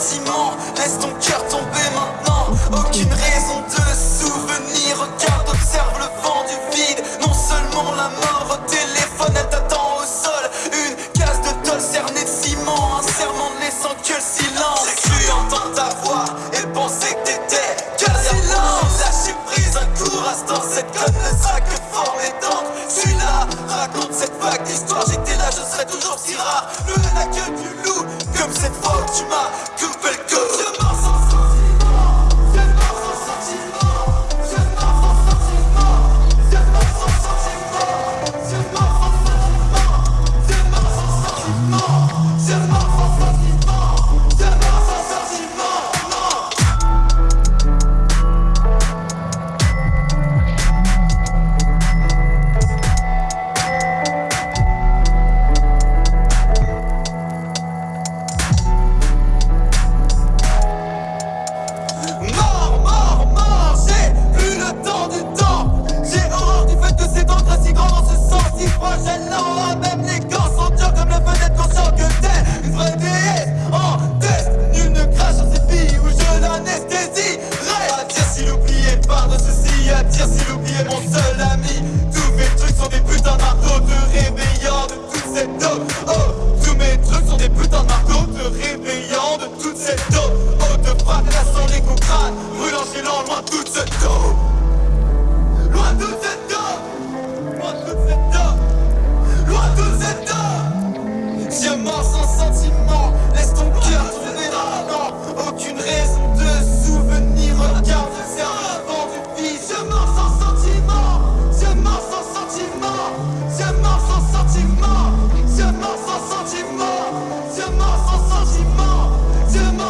Laisse ton cœur tomber maintenant. Aucune raison de souvenir. Regarde, observe le vent du vide. Non seulement la mort au téléphone Elle t'attend au sol. Une case de tôle cernée de ciment. Un serment ne laissant que le silence. J'ai cru entendre ta voix Et penser que t'étais que le silence. Lâcher prise un court instant Cette conne ne sera que forme et tente Je suis là, raconte cette vague d'histoire. J'étais là, je serai toujours si rare. Le n'a que du loup Comme cette fois où tu m'as mors sans sentiment Laisse ton cœur tourner dans le Aucune raison de souvenir. Regarde le serpent du fils Je mors sans sentiment Je mors sans sentiment Je mors sans sentiment Je mors sans sentiment Je mors sans sentiment Je mors